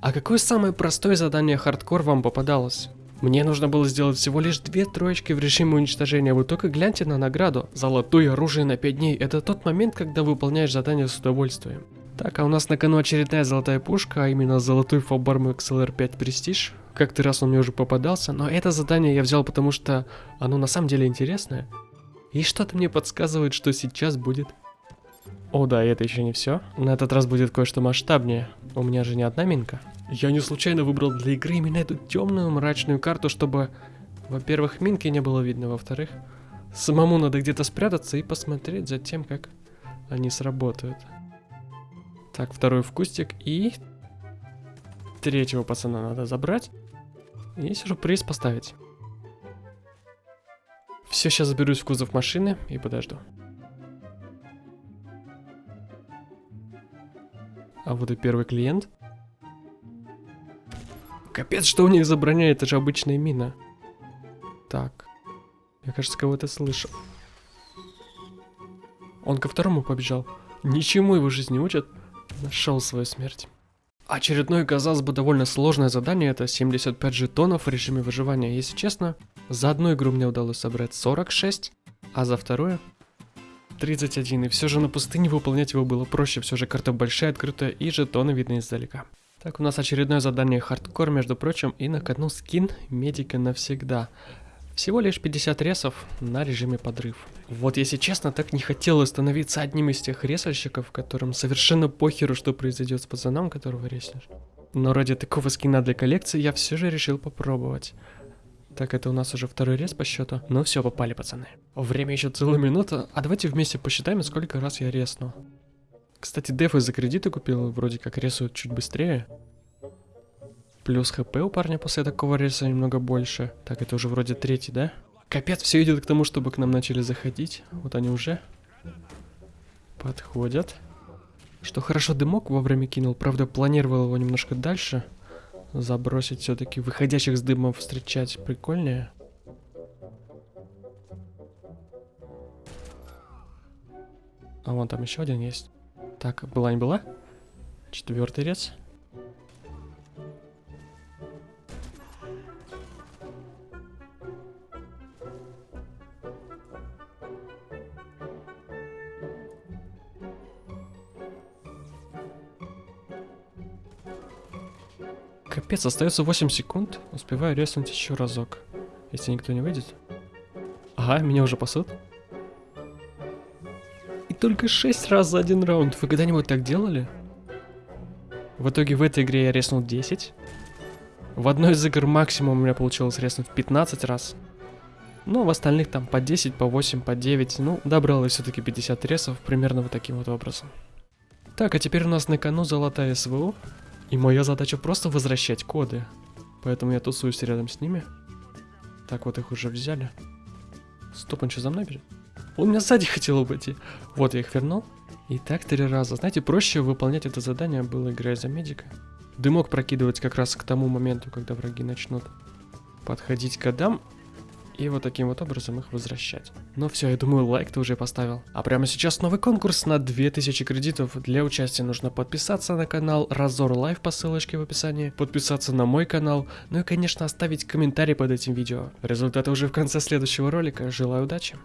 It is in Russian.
А какое самое простое задание хардкор вам попадалось? Мне нужно было сделать всего лишь две троечки в режиме уничтожения, вы только гляньте на награду. Золотое оружие на 5 дней, это тот момент, когда выполняешь задание с удовольствием. Так, а у нас на кону очередная золотая пушка, а именно золотой Фобарм XLR5 Prestige. Как-то раз он мне уже попадался, но это задание я взял, потому что оно на самом деле интересное. И что-то мне подсказывает, что сейчас будет. О да, это еще не все. На этот раз будет кое-что масштабнее. У меня же не одна минка. Я не случайно выбрал для игры именно эту темную мрачную карту, чтобы, во-первых, минки не было видно, во-вторых, самому надо где-то спрятаться и посмотреть за тем, как они сработают. Так, второй в кустик и... Третьего пацана надо забрать. И сюрприз поставить. Все, сейчас заберусь в кузов машины и подожду. А вот и первый клиент. Капец, что у них за броня, это же обычная мина. Так. Я, кажется, кого-то слышал. Он ко второму побежал. Ничему его жизнь не учат. Нашел свою смерть. Очередное, казалось бы, довольно сложное задание, это 75 жетонов в режиме выживания. Если честно, за одну игру мне удалось собрать 46, а за вторую 31. И все же на пустыне выполнять его было проще, все же карта большая, открытая и жетоны видны издалека. Так, у нас очередное задание хардкор, между прочим, и на кону скин медика навсегда. Всего лишь 50 ресов на режиме подрыв. Вот если честно, так не хотелось становиться одним из тех ресальщиков, которым совершенно похеру, что произойдет с пацаном, которого реснешь. Но ради такого скина для коллекции я все же решил попробовать. Так, это у нас уже второй рез по счету. Ну все, попали, пацаны. Время еще целая минута, а давайте вместе посчитаем, сколько раз я ресну. Кстати, дефы за кредиты купил, вроде как рисуют чуть быстрее. Плюс хп у парня после такого реса немного больше. Так, это уже вроде третий, да? Капец, все идет к тому, чтобы к нам начали заходить. Вот они уже подходят. Что хорошо дымок вовремя кинул, правда планировал его немножко дальше забросить все-таки выходящих с дымом встречать прикольнее. А вон там еще один есть. Так, была не была? Четвертый рез. Капец, остается 8 секунд. Успеваю резнуть еще разок. Если никто не выйдет. Ага, меня уже пасут только 6 раз за один раунд. Вы когда-нибудь так делали? В итоге в этой игре я резнул 10. В одной из игр максимум у меня получилось резнуть 15 раз. Ну, в остальных там по 10, по 8, по 9. Ну, добрал я все-таки 50 ресов, примерно вот таким вот образом. Так, а теперь у нас на кону золотая СВУ. И моя задача просто возвращать коды. Поэтому я тусуюсь рядом с ними. Так, вот их уже взяли. Стоп, он что, за мной бежит? Он меня сзади хотел обойти. Вот я их вернул. И так три раза. Знаете, проще выполнять это задание было, играя за медика. Дымок прокидывать как раз к тому моменту, когда враги начнут подходить к кодам. И вот таким вот образом их возвращать. Ну все, я думаю, лайк ты уже поставил. А прямо сейчас новый конкурс на 2000 кредитов. Для участия нужно подписаться на канал Разор Лайв по ссылочке в описании, подписаться на мой канал, ну и конечно оставить комментарий под этим видео. Результаты уже в конце следующего ролика. Желаю удачи!